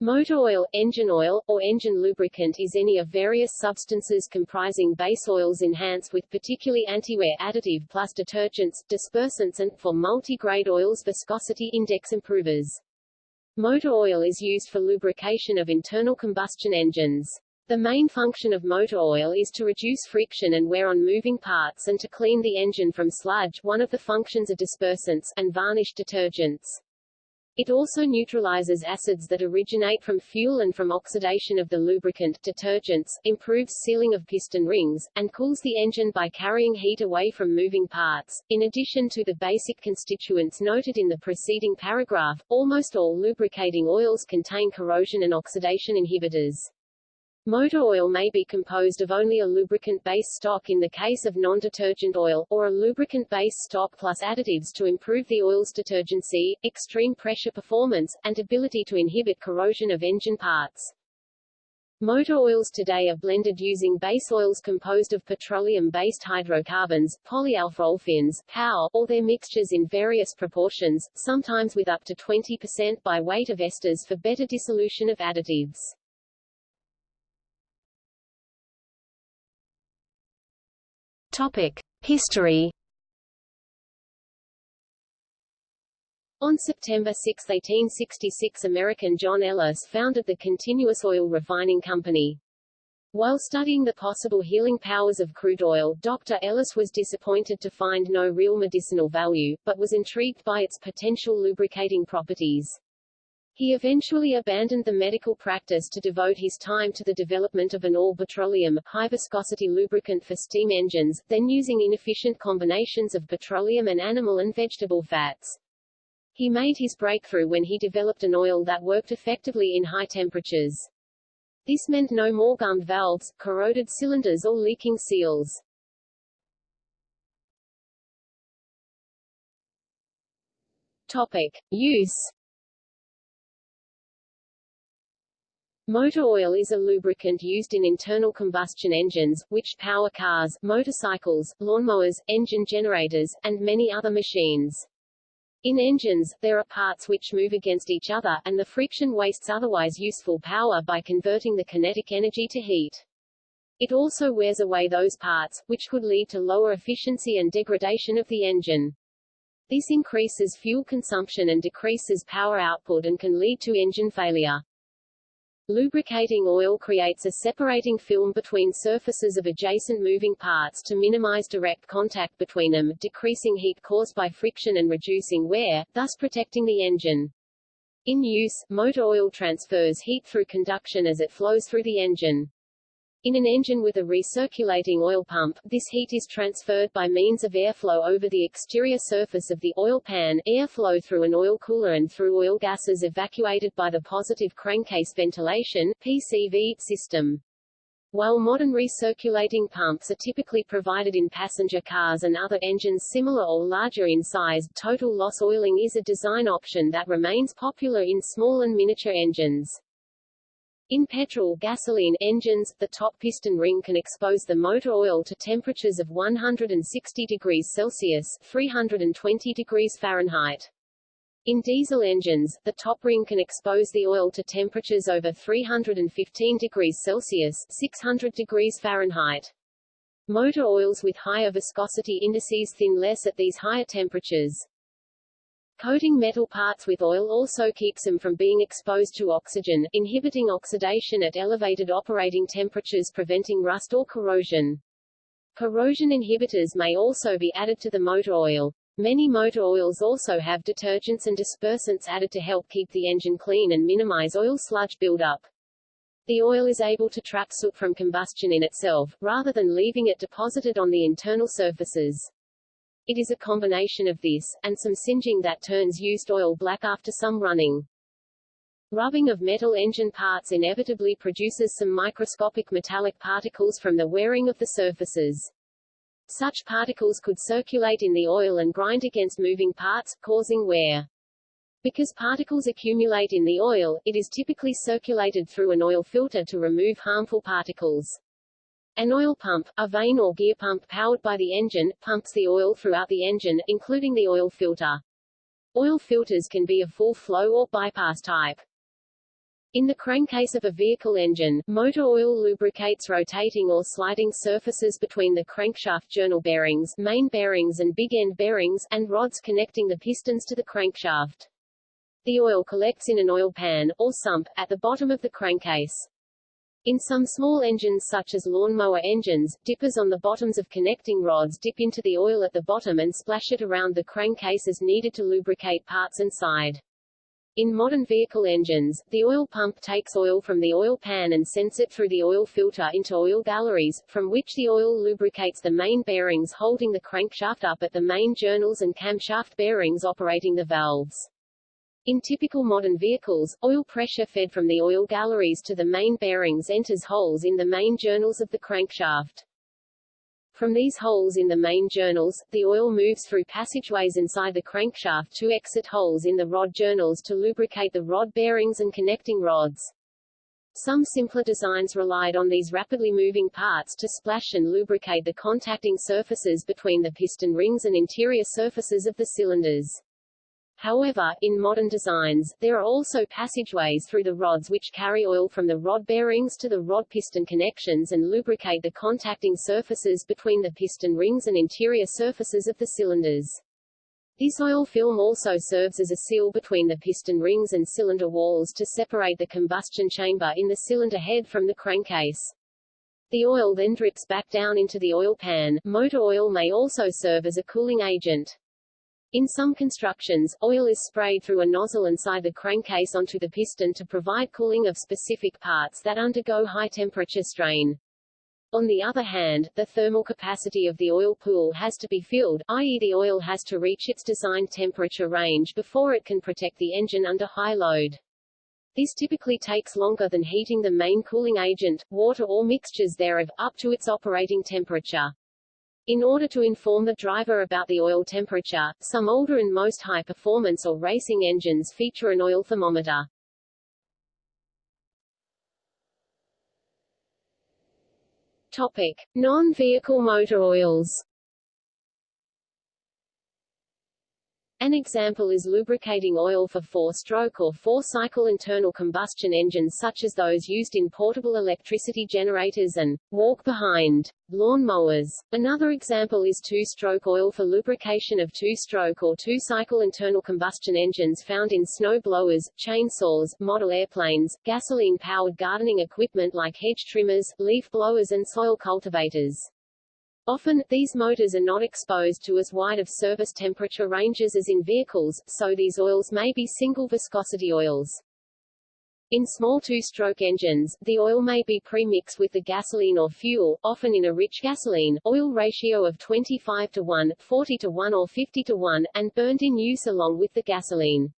Motor oil, engine oil, or engine lubricant is any of various substances comprising base oils enhanced with particularly anti-wear additive plus detergents, dispersants and, for multi-grade oils viscosity index improvers. Motor oil is used for lubrication of internal combustion engines. The main function of motor oil is to reduce friction and wear on moving parts and to clean the engine from sludge one of the functions of dispersants, and varnish detergents. It also neutralizes acids that originate from fuel and from oxidation of the lubricant detergents, improves sealing of piston rings, and cools the engine by carrying heat away from moving parts. In addition to the basic constituents noted in the preceding paragraph, almost all lubricating oils contain corrosion and oxidation inhibitors. Motor oil may be composed of only a lubricant-based stock in the case of non-detergent oil, or a lubricant-based stock plus additives to improve the oil's detergency, extreme pressure performance, and ability to inhibit corrosion of engine parts. Motor oils today are blended using base oils composed of petroleum-based hydrocarbons, polyalpha-olefins, PAO, or their mixtures in various proportions, sometimes with up to 20% by weight of esters for better dissolution of additives. History. On September 6, 1866 American John Ellis founded the Continuous Oil Refining Company. While studying the possible healing powers of crude oil, Dr. Ellis was disappointed to find no real medicinal value, but was intrigued by its potential lubricating properties. He eventually abandoned the medical practice to devote his time to the development of an all-petroleum, high-viscosity lubricant for steam engines, then using inefficient combinations of petroleum and animal and vegetable fats. He made his breakthrough when he developed an oil that worked effectively in high temperatures. This meant no more gummed valves, corroded cylinders or leaking seals. Topic. Use Motor oil is a lubricant used in internal combustion engines, which power cars, motorcycles, lawnmowers, engine generators, and many other machines. In engines, there are parts which move against each other, and the friction wastes otherwise useful power by converting the kinetic energy to heat. It also wears away those parts, which could lead to lower efficiency and degradation of the engine. This increases fuel consumption and decreases power output and can lead to engine failure. Lubricating oil creates a separating film between surfaces of adjacent moving parts to minimize direct contact between them, decreasing heat caused by friction and reducing wear, thus protecting the engine. In use, motor oil transfers heat through conduction as it flows through the engine. In an engine with a recirculating oil pump, this heat is transferred by means of airflow over the exterior surface of the oil pan, airflow through an oil cooler and through oil gases evacuated by the positive crankcase ventilation PCV system. While modern recirculating pumps are typically provided in passenger cars and other engines similar or larger in size, total loss oiling is a design option that remains popular in small and miniature engines. In petrol gasoline engines, the top piston ring can expose the motor oil to temperatures of 160 degrees Celsius 320 degrees Fahrenheit. In diesel engines, the top ring can expose the oil to temperatures over 315 degrees Celsius 600 degrees Fahrenheit. Motor oils with higher viscosity indices thin less at these higher temperatures. Coating metal parts with oil also keeps them from being exposed to oxygen, inhibiting oxidation at elevated operating temperatures preventing rust or corrosion. Corrosion inhibitors may also be added to the motor oil. Many motor oils also have detergents and dispersants added to help keep the engine clean and minimize oil sludge buildup. The oil is able to trap soot from combustion in itself, rather than leaving it deposited on the internal surfaces. It is a combination of this, and some singeing that turns used oil black after some running. Rubbing of metal engine parts inevitably produces some microscopic metallic particles from the wearing of the surfaces. Such particles could circulate in the oil and grind against moving parts, causing wear. Because particles accumulate in the oil, it is typically circulated through an oil filter to remove harmful particles. An oil pump, a vane or gear pump powered by the engine, pumps the oil throughout the engine, including the oil filter. Oil filters can be of full flow or bypass type. In the crankcase of a vehicle engine, motor oil lubricates rotating or sliding surfaces between the crankshaft journal bearings, main bearings and big end bearings, and rods connecting the pistons to the crankshaft. The oil collects in an oil pan, or sump, at the bottom of the crankcase. In some small engines such as lawnmower engines, dippers on the bottoms of connecting rods dip into the oil at the bottom and splash it around the crankcase as needed to lubricate parts and side. In modern vehicle engines, the oil pump takes oil from the oil pan and sends it through the oil filter into oil galleries, from which the oil lubricates the main bearings holding the crankshaft up at the main journals and camshaft bearings operating the valves. In typical modern vehicles, oil pressure fed from the oil galleries to the main bearings enters holes in the main journals of the crankshaft. From these holes in the main journals, the oil moves through passageways inside the crankshaft to exit holes in the rod journals to lubricate the rod bearings and connecting rods. Some simpler designs relied on these rapidly moving parts to splash and lubricate the contacting surfaces between the piston rings and interior surfaces of the cylinders. However, in modern designs, there are also passageways through the rods which carry oil from the rod bearings to the rod piston connections and lubricate the contacting surfaces between the piston rings and interior surfaces of the cylinders. This oil film also serves as a seal between the piston rings and cylinder walls to separate the combustion chamber in the cylinder head from the crankcase. The oil then drips back down into the oil pan. Motor oil may also serve as a cooling agent. In some constructions, oil is sprayed through a nozzle inside the crankcase onto the piston to provide cooling of specific parts that undergo high temperature strain. On the other hand, the thermal capacity of the oil pool has to be filled, i.e. the oil has to reach its designed temperature range before it can protect the engine under high load. This typically takes longer than heating the main cooling agent, water or mixtures thereof, up to its operating temperature. In order to inform the driver about the oil temperature, some older and most high-performance or racing engines feature an oil thermometer. Topic: Non-vehicle motor oils. An example is lubricating oil for four-stroke or four-cycle internal combustion engines such as those used in portable electricity generators and walk-behind lawn mowers. Another example is two-stroke oil for lubrication of two-stroke or two-cycle internal combustion engines found in snow blowers, chainsaws, model airplanes, gasoline-powered gardening equipment like hedge trimmers, leaf blowers and soil cultivators. Often, these motors are not exposed to as wide of service temperature ranges as in vehicles, so these oils may be single viscosity oils. In small two-stroke engines, the oil may be pre-mixed with the gasoline or fuel, often in a rich gasoline-oil ratio of 25 to 1, 40 to 1 or 50 to 1, and burned in use along with the gasoline.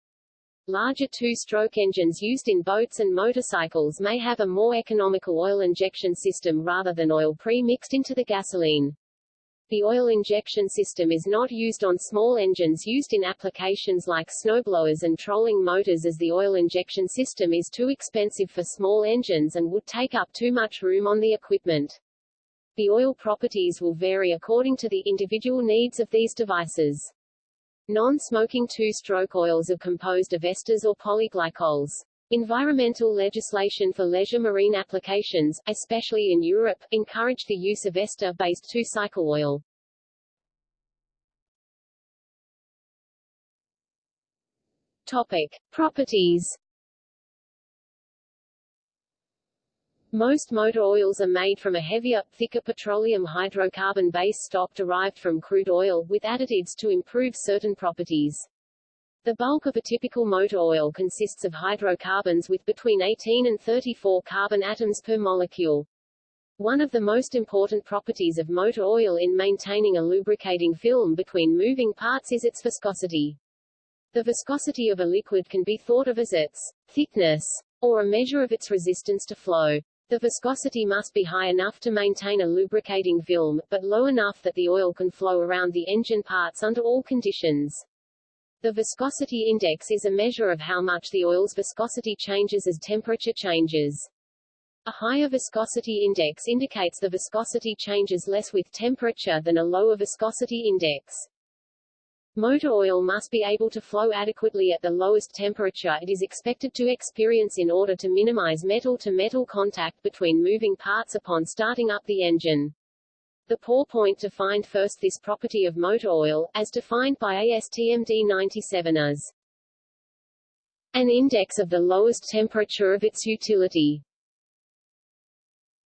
Larger two-stroke engines used in boats and motorcycles may have a more economical oil injection system rather than oil pre-mixed into the gasoline. The oil injection system is not used on small engines used in applications like snowblowers and trolling motors as the oil injection system is too expensive for small engines and would take up too much room on the equipment. The oil properties will vary according to the individual needs of these devices. Non-smoking two-stroke oils are composed of esters or polyglycols. Environmental legislation for leisure marine applications, especially in Europe, encouraged the use of ester-based two-cycle oil. Topic. Properties Most motor oils are made from a heavier, thicker petroleum hydrocarbon base stock derived from crude oil, with additives to improve certain properties. The bulk of a typical motor oil consists of hydrocarbons with between 18 and 34 carbon atoms per molecule. One of the most important properties of motor oil in maintaining a lubricating film between moving parts is its viscosity. The viscosity of a liquid can be thought of as its thickness, or a measure of its resistance to flow. The viscosity must be high enough to maintain a lubricating film, but low enough that the oil can flow around the engine parts under all conditions. The viscosity index is a measure of how much the oil's viscosity changes as temperature changes. A higher viscosity index indicates the viscosity changes less with temperature than a lower viscosity index. Motor oil must be able to flow adequately at the lowest temperature it is expected to experience in order to minimize metal-to-metal -metal contact between moving parts upon starting up the engine. The pour point to find first this property of motor oil, as defined by ASTM D97 as an index of the lowest temperature of its utility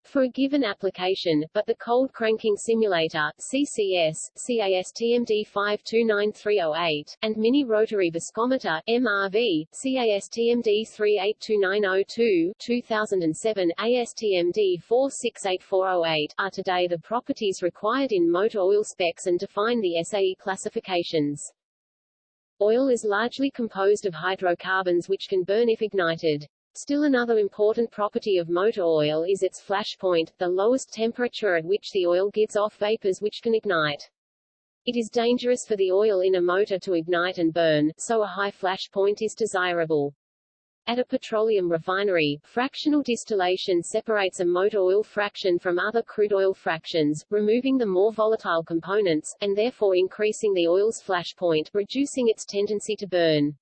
for a given application, but the cold cranking simulator CCS, CASTMD 529308, and mini rotary viscometer MRV, CASTMD 382902 2007, ASTMD 468408 are today the properties required in motor oil specs and define the SAE classifications. Oil is largely composed of hydrocarbons which can burn if ignited. Still another important property of motor oil is its flash point, the lowest temperature at which the oil gives off vapors which can ignite. It is dangerous for the oil in a motor to ignite and burn, so a high flash point is desirable. At a petroleum refinery, fractional distillation separates a motor oil fraction from other crude oil fractions, removing the more volatile components, and therefore increasing the oil's flash point, reducing its tendency to burn.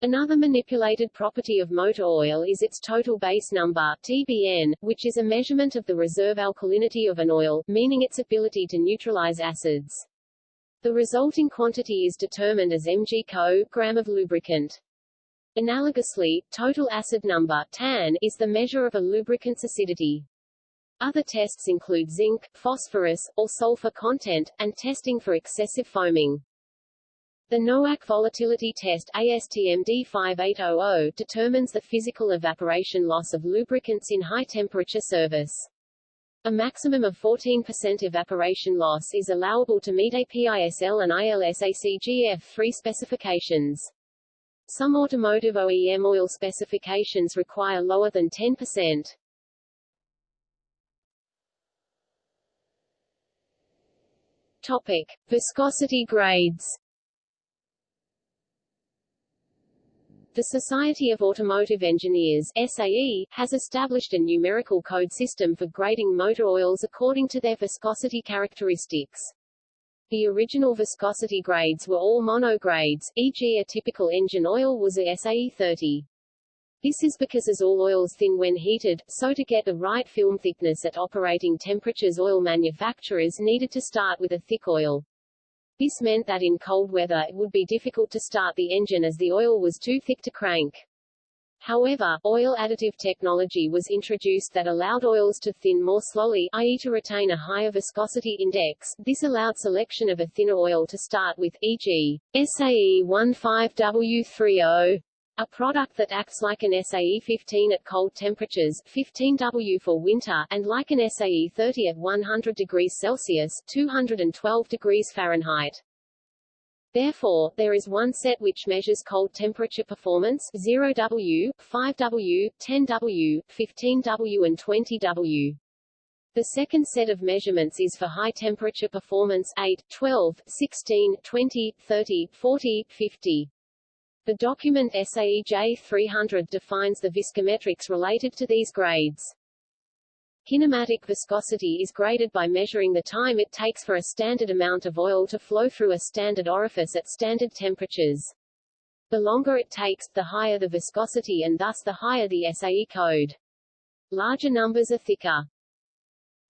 Another manipulated property of motor oil is its total base number TBN, which is a measurement of the reserve alkalinity of an oil, meaning its ability to neutralize acids. The resulting quantity is determined as mg gram of lubricant. Analogously, total acid number TAN is the measure of a lubricant's acidity. Other tests include zinc, phosphorus, or sulfur content, and testing for excessive foaming. The NOACK volatility test ASTM D5800 determines the physical evaporation loss of lubricants in high-temperature service. A maximum of 14% evaporation loss is allowable to meet APISL and ILSACGF 3 specifications. Some automotive OEM oil specifications require lower than 10%. Topic: Viscosity grades. The Society of Automotive Engineers SAE, has established a numerical code system for grading motor oils according to their viscosity characteristics. The original viscosity grades were all monogrades, e.g. a typical engine oil was a SAE 30. This is because as all oils thin when heated, so to get the right film thickness at operating temperatures oil manufacturers needed to start with a thick oil. This meant that in cold weather it would be difficult to start the engine as the oil was too thick to crank. However, oil additive technology was introduced that allowed oils to thin more slowly, i.e. to retain a higher viscosity index. This allowed selection of a thinner oil to start with, e.g., SAE 15W30 a product that acts like an SAE-15 at cold temperatures 15W for winter and like an SAE-30 at 100 degrees Celsius 212 degrees Fahrenheit. Therefore, there is one set which measures cold temperature performance 0W, 5W, 10W, 15W and 20W. The second set of measurements is for high temperature performance 8, 12, 16, 20, 30, 40, 50. The document SAE J300 defines the viscometrics related to these grades. Kinematic viscosity is graded by measuring the time it takes for a standard amount of oil to flow through a standard orifice at standard temperatures. The longer it takes, the higher the viscosity and thus the higher the SAE code. Larger numbers are thicker.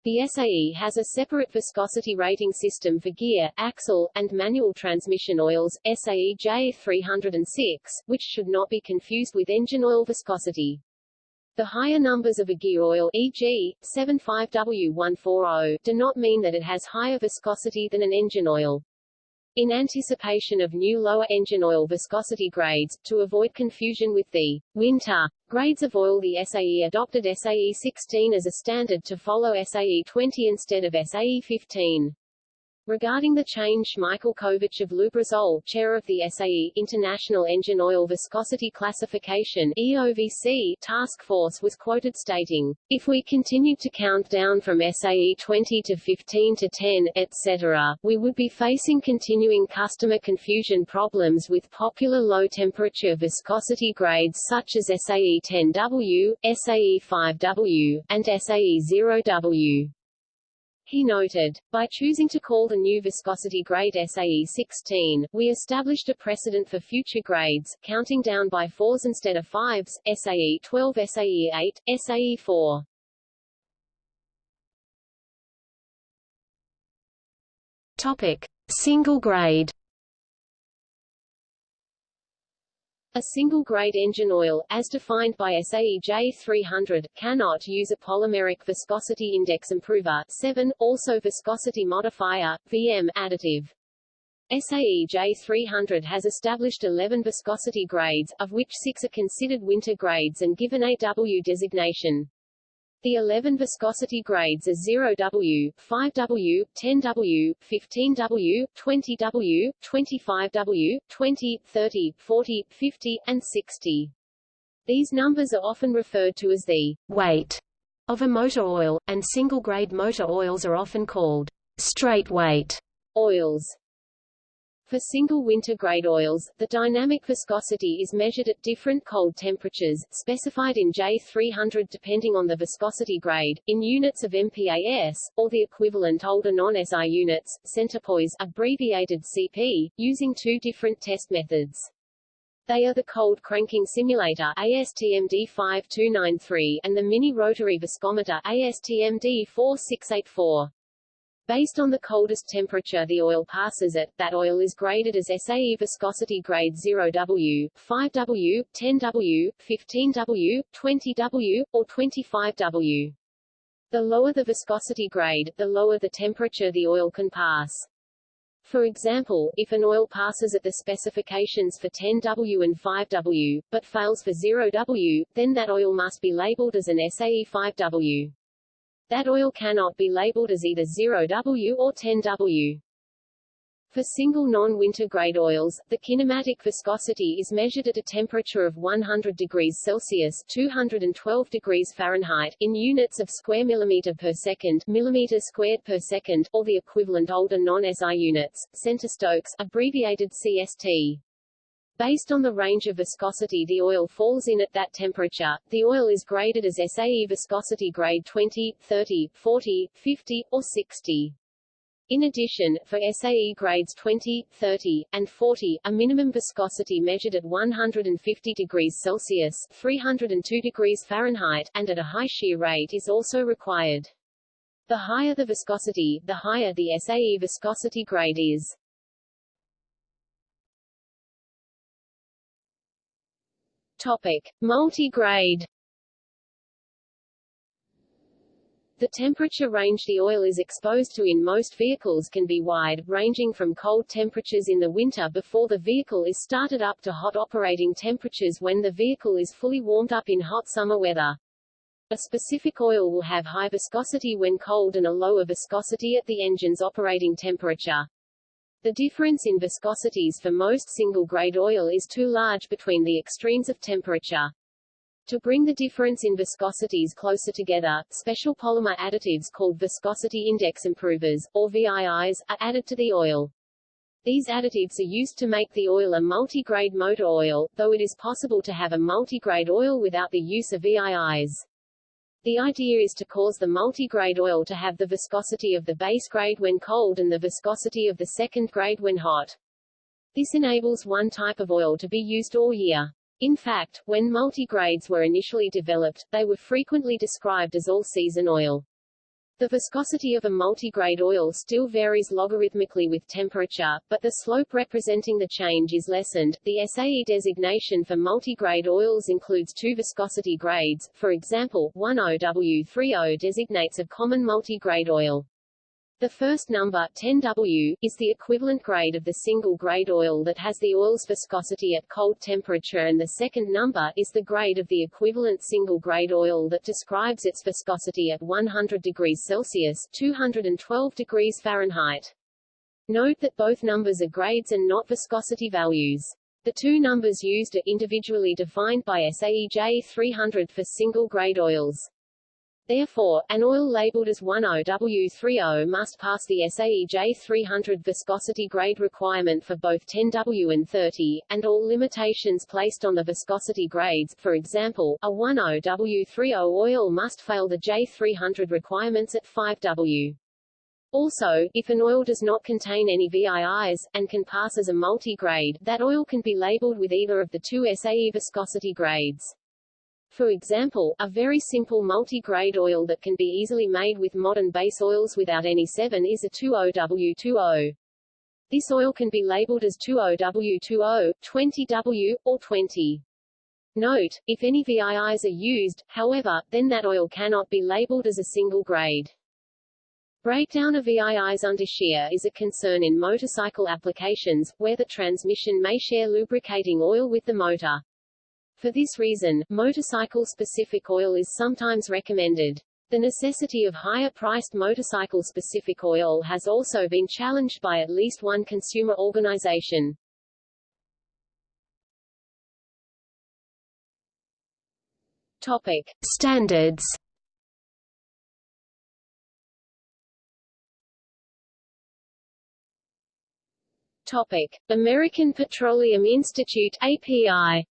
The SAE has a separate viscosity rating system for gear, axle, and manual transmission oils, SAE J306, which should not be confused with engine oil viscosity. The higher numbers of a gear oil e.g., 75W140 do not mean that it has higher viscosity than an engine oil. In anticipation of new lower engine oil viscosity grades, to avoid confusion with the winter grades of oil the SAE adopted SAE 16 as a standard to follow SAE 20 instead of SAE 15. Regarding the change Michael Kovach of Lubrizol, chair of the SAE International Engine Oil Viscosity Classification EOVC task force was quoted stating, If we continued to count down from SAE 20 to 15 to 10, etc., we would be facing continuing customer confusion problems with popular low-temperature viscosity grades such as SAE 10W, SAE 5W, and SAE 0W. He noted, by choosing to call the new viscosity grade SAE 16, we established a precedent for future grades, counting down by fours instead of fives, SAE 12 SAE 8, SAE 4. Topic: Single grade. A single-grade engine oil, as defined by SAE J300, cannot use a polymeric viscosity index improver 7, also viscosity modifier, VM, additive. SAE J300 has established 11 viscosity grades, of which 6 are considered winter grades and given a W designation. The 11 viscosity grades are 0W, 5W, 10W, 15W, 20W, 25W, 20, 30, 40, 50, and 60. These numbers are often referred to as the weight of a motor oil, and single-grade motor oils are often called straight weight oils. For single winter grade oils, the dynamic viscosity is measured at different cold temperatures, specified in J300 depending on the viscosity grade, in units of MPAS, or the equivalent older non-SI units, centipoise abbreviated CP, using two different test methods. They are the cold cranking simulator ASTM D5293 and the mini rotary viscometer ASTM D4684. Based on the coldest temperature the oil passes at, that oil is graded as SAE viscosity grade 0W, 5W, 10W, 15W, 20W, or 25W. The lower the viscosity grade, the lower the temperature the oil can pass. For example, if an oil passes at the specifications for 10W and 5W, but fails for 0W, then that oil must be labeled as an SAE 5W. That oil cannot be labeled as either 0W or 10W. For single non-winter grade oils, the kinematic viscosity is measured at a temperature of 100 degrees Celsius 212 degrees Fahrenheit in units of square millimeter per second millimeter squared per second, or the equivalent older non-SI units, centistokes abbreviated CST. Based on the range of viscosity the oil falls in at that temperature, the oil is graded as SAE viscosity grade 20, 30, 40, 50, or 60. In addition, for SAE grades 20, 30, and 40, a minimum viscosity measured at 150 degrees Celsius 302 degrees Fahrenheit and at a high shear rate is also required. The higher the viscosity, the higher the SAE viscosity grade is. Topic: Multi-grade. The temperature range the oil is exposed to in most vehicles can be wide, ranging from cold temperatures in the winter before the vehicle is started up to hot operating temperatures when the vehicle is fully warmed up in hot summer weather. A specific oil will have high viscosity when cold and a lower viscosity at the engine's operating temperature. The difference in viscosities for most single-grade oil is too large between the extremes of temperature. To bring the difference in viscosities closer together, special polymer additives called viscosity index improvers, or VIIs, are added to the oil. These additives are used to make the oil a multi-grade motor oil, though it is possible to have a multi-grade oil without the use of VIIs. The idea is to cause the multi-grade oil to have the viscosity of the base grade when cold and the viscosity of the second grade when hot. This enables one type of oil to be used all year. In fact, when multi-grades were initially developed, they were frequently described as all-season oil. The viscosity of a multigrade oil still varies logarithmically with temperature, but the slope representing the change is lessened. The SAE designation for multigrade oils includes two viscosity grades, for example, 10W30 designates a common multigrade oil. The first number, 10W, is the equivalent grade of the single-grade oil that has the oil's viscosity at cold temperature and the second number is the grade of the equivalent single-grade oil that describes its viscosity at 100 degrees Celsius 212 degrees Fahrenheit. Note that both numbers are grades and not viscosity values. The two numbers used are individually defined by SAE J300 for single-grade oils. Therefore, an oil labeled as 10W30 must pass the SAE J300 viscosity grade requirement for both 10W and 30, and all limitations placed on the viscosity grades, for example, a 10W30 oil must fail the J300 requirements at 5W. Also, if an oil does not contain any VIIs, and can pass as a multi-grade, that oil can be labeled with either of the two SAE viscosity grades. For example, a very simple multi-grade oil that can be easily made with modern base oils without any 7 is a 2OW20. This oil can be labeled as 20W20, 20W, or 20. Note, if any VIIs are used, however, then that oil cannot be labeled as a single grade. Breakdown of VIIs under shear is a concern in motorcycle applications, where the transmission may share lubricating oil with the motor. For this reason, motorcycle-specific oil is sometimes recommended. The necessity of higher-priced motorcycle-specific oil has also been challenged by at least one consumer organization. Topic. Standards Topic: American Petroleum Institute API.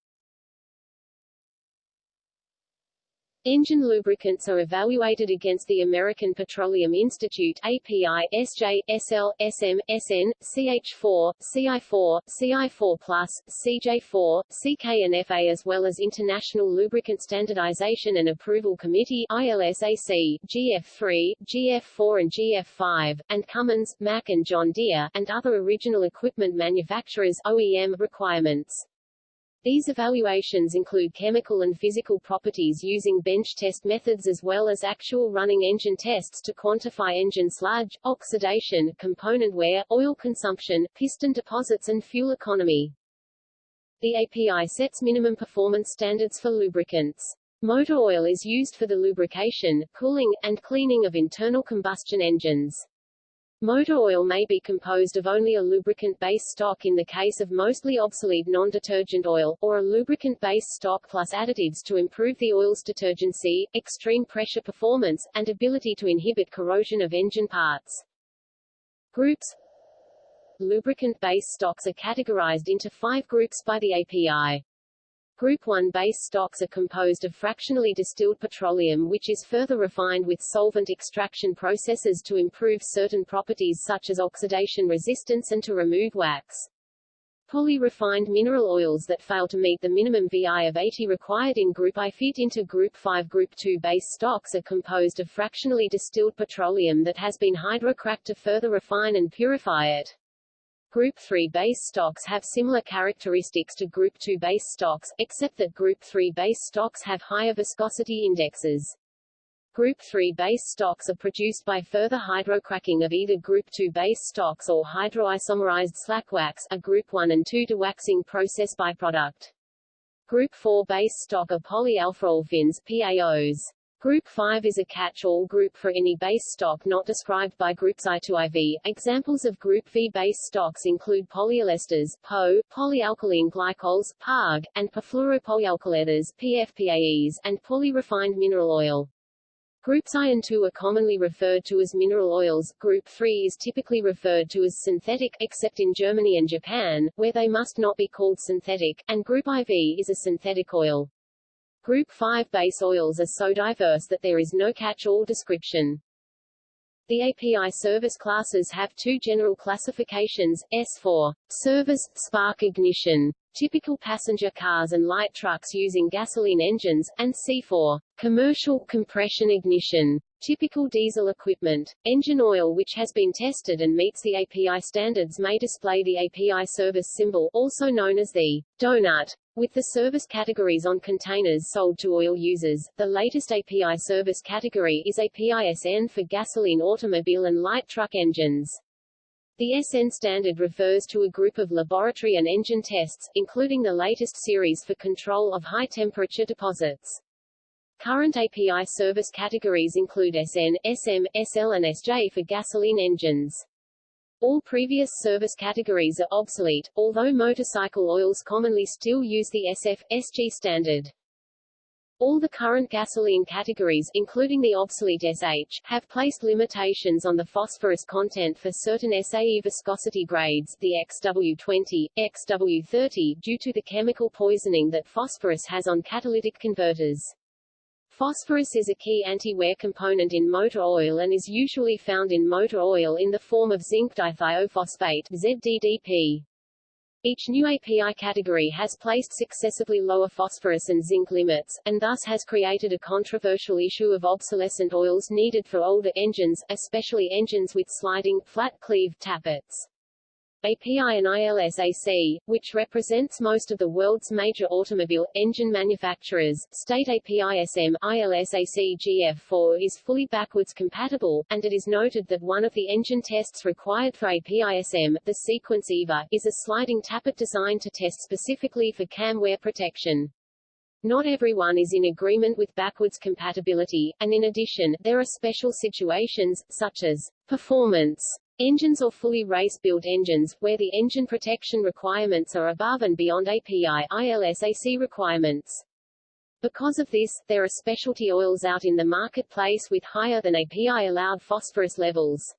Engine lubricants are evaluated against the American Petroleum Institute API, SJ, SL, SM, SN, CH4, CI4, CI4+, CJ4, CK and FA as well as International Lubricant Standardization and Approval Committee ILSAC, GF3, GF4 and GF5, and Cummins, Mack and John Deere, and other original equipment manufacturers OEM requirements. These evaluations include chemical and physical properties using bench test methods as well as actual running engine tests to quantify engine sludge, oxidation, component wear, oil consumption, piston deposits and fuel economy. The API sets minimum performance standards for lubricants. Motor oil is used for the lubrication, cooling, and cleaning of internal combustion engines. Motor oil may be composed of only a lubricant base stock in the case of mostly obsolete non-detergent oil, or a lubricant base stock plus additives to improve the oil's detergency, extreme pressure performance, and ability to inhibit corrosion of engine parts. Groups Lubricant base stocks are categorized into five groups by the API. Group 1 base stocks are composed of fractionally distilled petroleum which is further refined with solvent extraction processes to improve certain properties such as oxidation resistance and to remove wax. Poly-refined mineral oils that fail to meet the minimum VI of 80 required in Group I fit into Group 5 Group 2 base stocks are composed of fractionally distilled petroleum that has been hydrocracked to further refine and purify it. Group 3 base stocks have similar characteristics to Group 2 base stocks, except that Group 3 base stocks have higher viscosity indexes. Group 3 base stocks are produced by further hydrocracking of either Group 2 base stocks or hydroisomerized slack wax, a Group 1 and 2 dewaxing process byproduct. Group 4 base stock are polyalphaolefins PAOs. Group 5 is a catch-all group for any base stock not described by groups I to IV. Examples of Group V base stocks include polyesters, PO, polyalkylene glycols, PARG, and perfluoropolyalkylethers, PFPAEs, and polyrefined mineral oil. Groups I and II are commonly referred to as mineral oils, Group 3 is typically referred to as synthetic, except in Germany and Japan, where they must not be called synthetic, and Group IV is a synthetic oil. Group 5 base oils are so diverse that there is no catch-all description. The API service classes have two general classifications, S4, service, spark ignition, typical passenger cars and light trucks using gasoline engines, and C4, commercial compression ignition, typical diesel equipment. Engine oil which has been tested and meets the API standards may display the API service symbol, also known as the donut, with the service categories on containers sold to oil users, the latest API service category is API SN for gasoline automobile and light truck engines. The SN standard refers to a group of laboratory and engine tests, including the latest series for control of high-temperature deposits. Current API service categories include SN, SM, SL and SJ for gasoline engines. All previous service categories are obsolete, although motorcycle oils commonly still use the SF, SG standard. All the current gasoline categories, including the obsolete SH, have placed limitations on the phosphorus content for certain SAE viscosity grades, the XW20, XW30, due to the chemical poisoning that phosphorus has on catalytic converters. Phosphorus is a key anti-wear component in motor oil and is usually found in motor oil in the form of zinc dithiophosphate ZDDP. Each new API category has placed successively lower phosphorus and zinc limits, and thus has created a controversial issue of obsolescent oils needed for older engines, especially engines with sliding, flat cleave tappets. API and ILSAC, which represents most of the world's major automobile, engine manufacturers, state APISM, ILSAC GF4 is fully backwards compatible, and it is noted that one of the engine tests required for APISM, the sequence EVA, is a sliding tappet designed to test specifically for cam wear protection. Not everyone is in agreement with backwards compatibility, and in addition, there are special situations, such as performance Engines or fully race-built engines, where the engine protection requirements are above and beyond API ILSAC requirements. Because of this, there are specialty oils out in the marketplace with higher than API allowed phosphorus levels.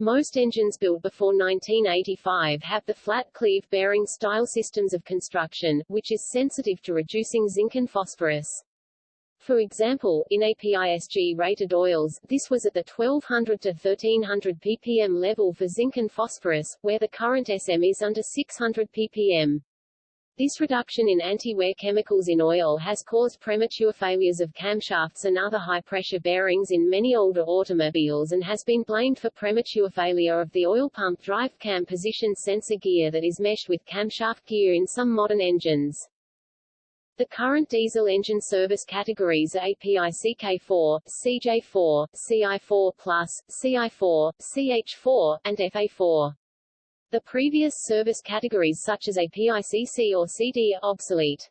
Most engines built before 1985 have the flat cleave bearing style systems of construction, which is sensitive to reducing zinc and phosphorus. For example, in APISG-rated oils, this was at the 1200 to 1300 ppm level for zinc and phosphorus, where the current SM is under 600 ppm. This reduction in anti-wear chemicals in oil has caused premature failures of camshafts and other high-pressure bearings in many older automobiles and has been blamed for premature failure of the oil pump drive cam position sensor gear that is meshed with camshaft gear in some modern engines. The current diesel engine service categories are API CK4, CJ4, CI4+, CI4, CH4, and FA4. The previous service categories such as API CC or CD are obsolete.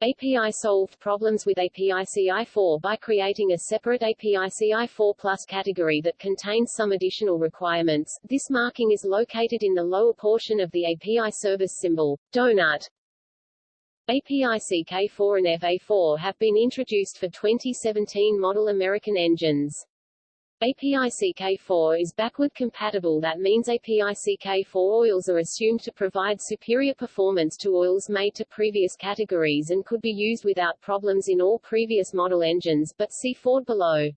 API solved problems with API CI4 by creating a separate API CI4 Plus category that contains some additional requirements. This marking is located in the lower portion of the API service symbol, donut, API CK4 and FA4 have been introduced for 2017 model American engines. API CK4 is backward compatible that means API CK4 oils are assumed to provide superior performance to oils made to previous categories and could be used without problems in all previous model engines, but see Ford below.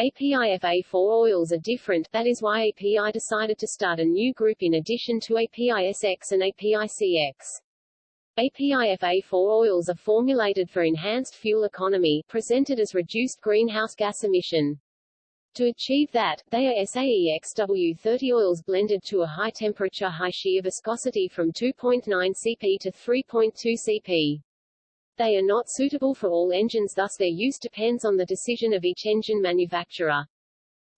API FA4 oils are different, that is why API decided to start a new group in addition to API SX and API CX. APIFA4 oils are formulated for enhanced fuel economy, presented as reduced greenhouse gas emission. To achieve that, they are SAEXW30 oils blended to a high-temperature high-shear viscosity from 2.9 cp to 3.2 cp. They are not suitable for all engines thus their use depends on the decision of each engine manufacturer.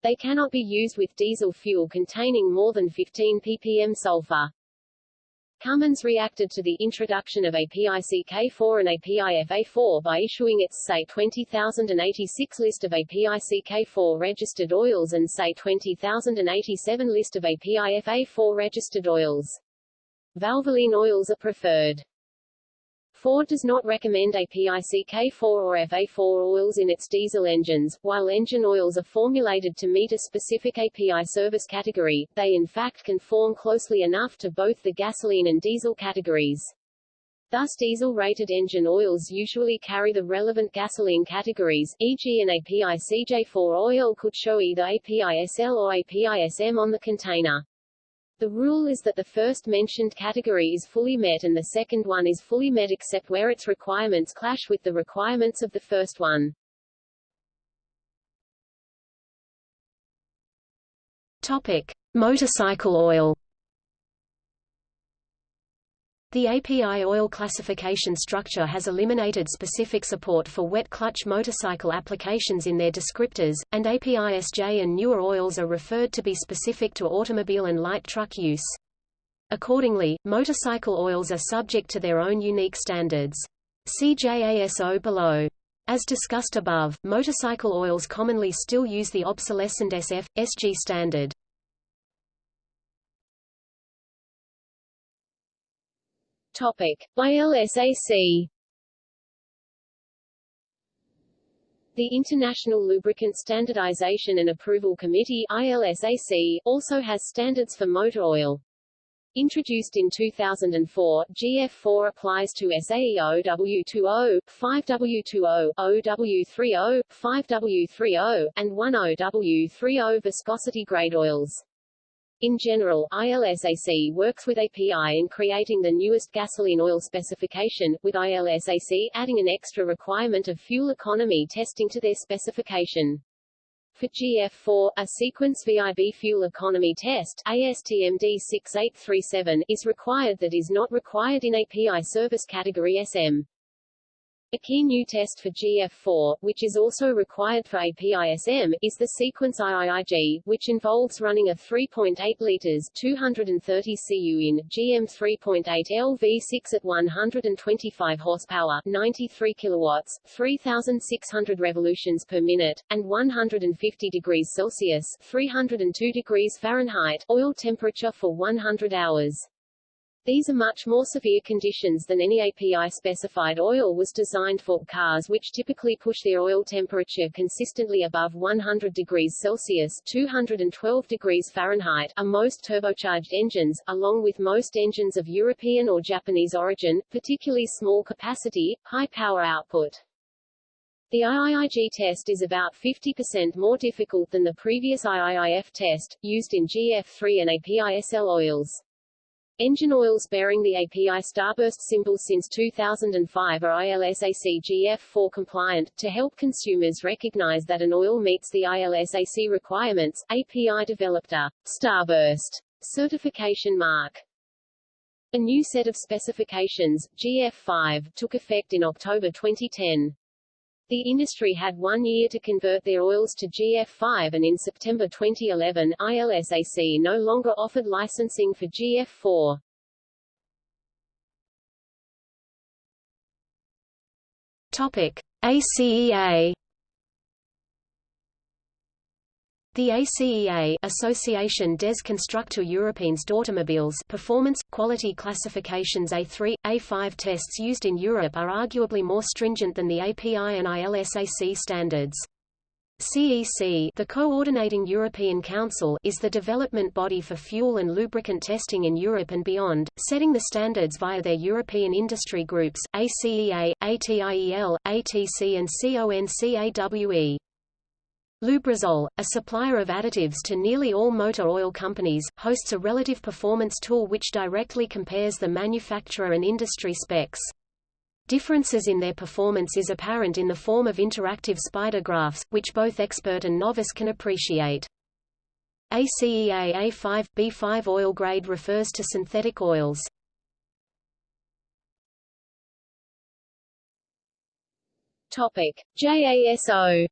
They cannot be used with diesel fuel containing more than 15 ppm sulfur. Cummins reacted to the introduction of API-CK4 and API-FA4 by issuing its SAE 20086 list of API-CK4 registered oils and SAE 20087 list of API-FA4 registered oils. Valvoline oils are preferred. Ford does not recommend API-CK4 or FA4 oils in its diesel engines. While engine oils are formulated to meet a specific API service category, they in fact conform closely enough to both the gasoline and diesel categories. Thus diesel-rated engine oils usually carry the relevant gasoline categories, e.g. an API CJ4 oil could show either API SL or API SM on the container. The rule is that the first mentioned category is fully met and the second one is fully met except where its requirements clash with the requirements of the first one. Topic: Motorcycle oil. The API oil classification structure has eliminated specific support for wet clutch motorcycle applications in their descriptors, and API-SJ and newer oils are referred to be specific to automobile and light truck use. Accordingly, motorcycle oils are subject to their own unique standards. See JASO below. As discussed above, motorcycle oils commonly still use the obsolescent SF, SG standard. Topic: ILSAC The International Lubricant Standardization and Approval Committee ILSAC, also has standards for motor oil. Introduced in 2004, GF4 applies to SAE OW20, 5W20, OW30, 5W30, and 10W30 viscosity grade oils. In general, ILSAC works with API in creating the newest gasoline oil specification, with ILSAC adding an extra requirement of fuel economy testing to their specification. For GF4, a sequence VIB fuel economy test ASTM D6837 is required that is not required in API service category SM. A key new test for GF4, which is also required for APISM, is the sequence IIIG, which involves running a 3.8 liters 230 cu in GM 3.8 LV6 at 125 horsepower, 93 kilowatts, 3600 revolutions per minute, and 150 degrees Celsius, 302 degrees Fahrenheit oil temperature for 100 hours. These are much more severe conditions than any API-specified oil was designed for. Cars which typically push their oil temperature consistently above 100 degrees Celsius 212 degrees Fahrenheit are most turbocharged engines, along with most engines of European or Japanese origin, particularly small capacity, high power output. The IIIG test is about 50% more difficult than the previous IIIF test, used in GF3 and API-SL oils. Engine oils bearing the API starburst symbol since 2005 are ILSAC GF4 compliant. To help consumers recognize that an oil meets the ILSAC requirements, API developed a starburst certification mark. A new set of specifications, GF5, took effect in October 2010. The industry had one year to convert their oils to GF5 and in September 2011, ILSAC no longer offered licensing for GF4. Topic: ACEA The ACEA Association des Constructeurs Européens d'Automobiles performance, quality classifications A3, A5 tests used in Europe are arguably more stringent than the API and ILSAC standards. CEC the Coordinating European Council is the development body for fuel and lubricant testing in Europe and beyond, setting the standards via their European industry groups, ACEA, ATIEL, ATC and CONCAWE. Lubrizol, a supplier of additives to nearly all motor oil companies, hosts a relative performance tool which directly compares the manufacturer and industry specs. Differences in their performance is apparent in the form of interactive spider graphs, which both expert and novice can appreciate. ACEA A5, B5 oil grade refers to synthetic oils. Topic: JASO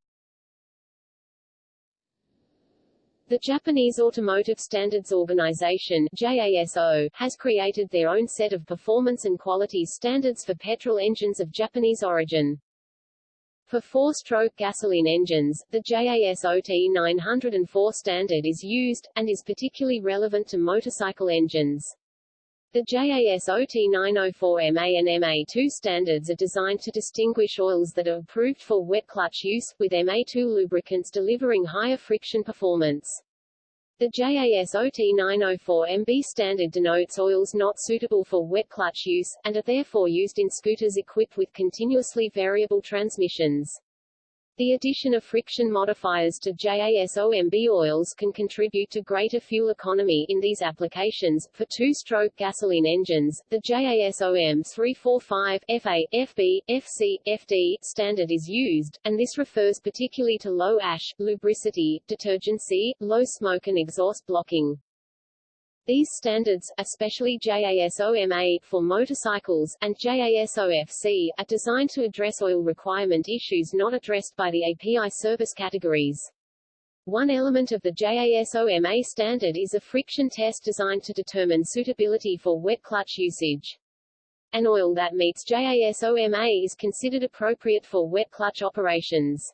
The Japanese Automotive Standards Organization JASO, has created their own set of performance and quality standards for petrol engines of Japanese origin. For four-stroke gasoline engines, the JASO T904 standard is used, and is particularly relevant to motorcycle engines. The JASO T904 MA and MA2 standards are designed to distinguish oils that are approved for wet clutch use, with MA2 lubricants delivering higher friction performance. The JASO T904 MB standard denotes oils not suitable for wet clutch use, and are therefore used in scooters equipped with continuously variable transmissions. The addition of friction modifiers to JASOMB oils can contribute to greater fuel economy in these applications. For two-stroke gasoline engines, the JASOM 345 FA, FB, FC, FD standard is used, and this refers particularly to low ash, lubricity, detergency, low smoke and exhaust blocking. These standards, especially JASO-MA for motorcycles, and JASO-FC, are designed to address oil requirement issues not addressed by the API service categories. One element of the JASO-MA standard is a friction test designed to determine suitability for wet clutch usage. An oil that meets JASO-MA is considered appropriate for wet clutch operations.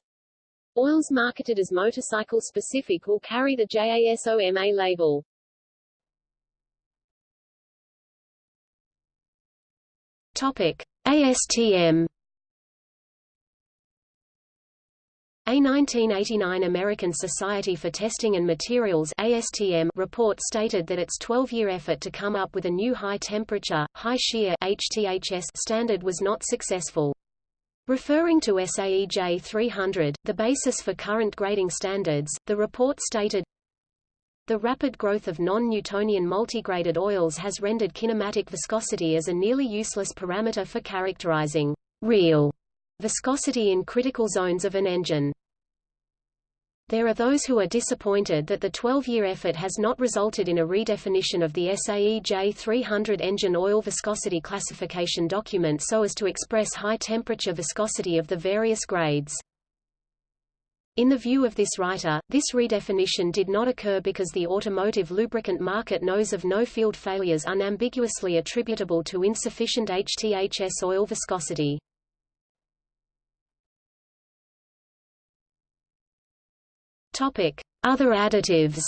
Oils marketed as motorcycle-specific will carry the JASO-MA label. Topic: ASTM A 1989 American Society for Testing and Materials ASTM report stated that its 12-year effort to come up with a new high-temperature, high-shear standard was not successful. Referring to SAE J300, the basis for current grading standards, the report stated, the rapid growth of non-Newtonian multigraded oils has rendered kinematic viscosity as a nearly useless parameter for characterizing real viscosity in critical zones of an engine. There are those who are disappointed that the 12-year effort has not resulted in a redefinition of the SAE J300 engine oil viscosity classification document so as to express high-temperature viscosity of the various grades. In the view of this writer, this redefinition did not occur because the automotive lubricant market knows of no field failures unambiguously attributable to insufficient HTHS oil viscosity. Topic: Other additives.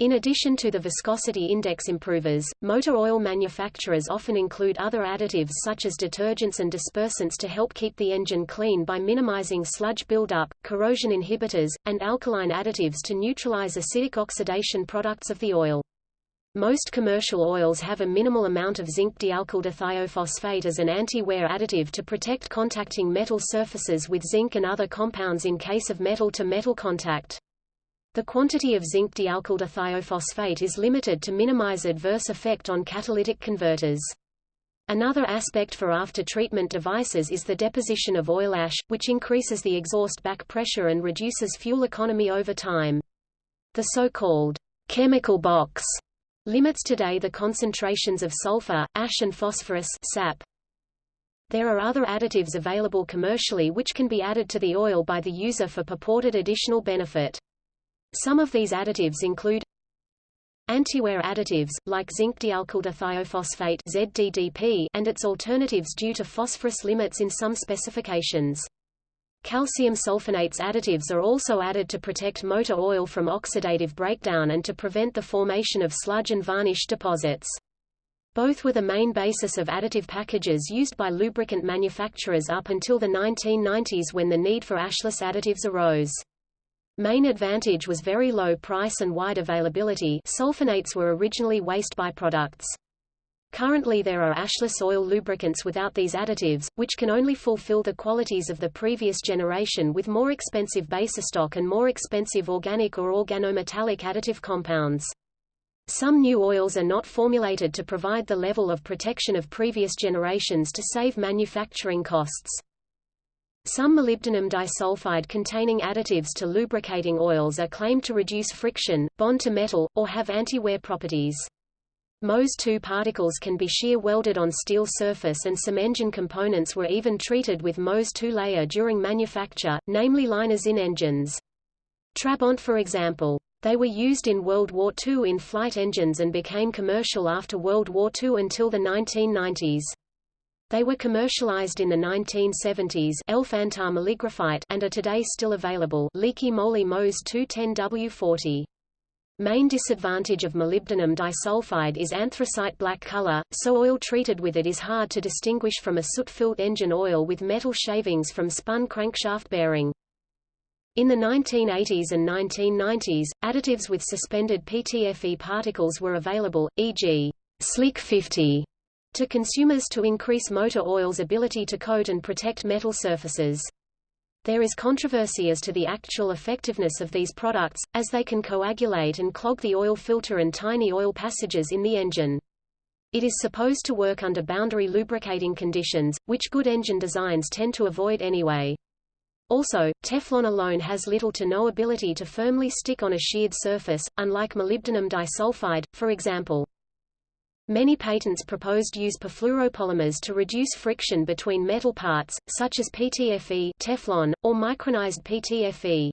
In addition to the viscosity index improvers, motor oil manufacturers often include other additives such as detergents and dispersants to help keep the engine clean by minimizing sludge buildup, corrosion inhibitors, and alkaline additives to neutralize acidic oxidation products of the oil. Most commercial oils have a minimal amount of zinc dialkyl as an anti-wear additive to protect contacting metal surfaces with zinc and other compounds in case of metal-to-metal -metal contact. The quantity of zinc dialkyl is limited to minimize adverse effect on catalytic converters. Another aspect for after-treatment devices is the deposition of oil ash, which increases the exhaust back pressure and reduces fuel economy over time. The so-called chemical box limits today the concentrations of sulfur, ash and phosphorus sap. There are other additives available commercially which can be added to the oil by the user for purported additional benefit. Some of these additives include Antiwear additives, like zinc dialkyldithiophosphate ZDDP, and its alternatives due to phosphorus limits in some specifications. Calcium sulfonates additives are also added to protect motor oil from oxidative breakdown and to prevent the formation of sludge and varnish deposits. Both were the main basis of additive packages used by lubricant manufacturers up until the 1990s when the need for ashless additives arose. Main advantage was very low price and wide availability sulfonates were originally waste byproducts. Currently there are ashless oil lubricants without these additives, which can only fulfill the qualities of the previous generation with more expensive basestock and more expensive organic or organometallic additive compounds. Some new oils are not formulated to provide the level of protection of previous generations to save manufacturing costs. Some molybdenum disulfide containing additives to lubricating oils are claimed to reduce friction, bond to metal, or have anti-wear properties. MOS2 particles can be shear welded on steel surface and some engine components were even treated with MOS2 layer during manufacture, namely liners in engines. Trabant for example. They were used in World War II in flight engines and became commercial after World War II until the 1990s. They were commercialized in the 1970s and are today still available Liqui Moly MOS 210W40. Main disadvantage of molybdenum disulfide is anthracite black color, so oil treated with it is hard to distinguish from a soot-filled engine oil with metal shavings from spun crankshaft bearing. In the 1980s and 1990s, additives with suspended PTFE particles were available, e.g., Slick 50, to consumers to increase motor oil's ability to coat and protect metal surfaces. There is controversy as to the actual effectiveness of these products, as they can coagulate and clog the oil filter and tiny oil passages in the engine. It is supposed to work under boundary lubricating conditions, which good engine designs tend to avoid anyway. Also, Teflon alone has little to no ability to firmly stick on a sheared surface, unlike molybdenum disulfide, for example. Many patents proposed use perfluoropolymers to reduce friction between metal parts, such as PTFE Teflon, or micronized PTFE.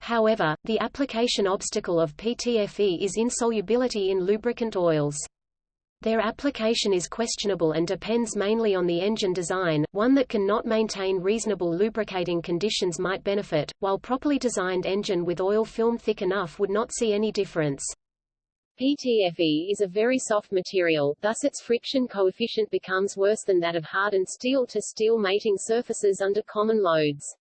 However, the application obstacle of PTFE is insolubility in lubricant oils. Their application is questionable and depends mainly on the engine design, one that can not maintain reasonable lubricating conditions might benefit, while properly designed engine with oil film thick enough would not see any difference. PTFE is a very soft material, thus its friction coefficient becomes worse than that of hardened steel to steel mating surfaces under common loads.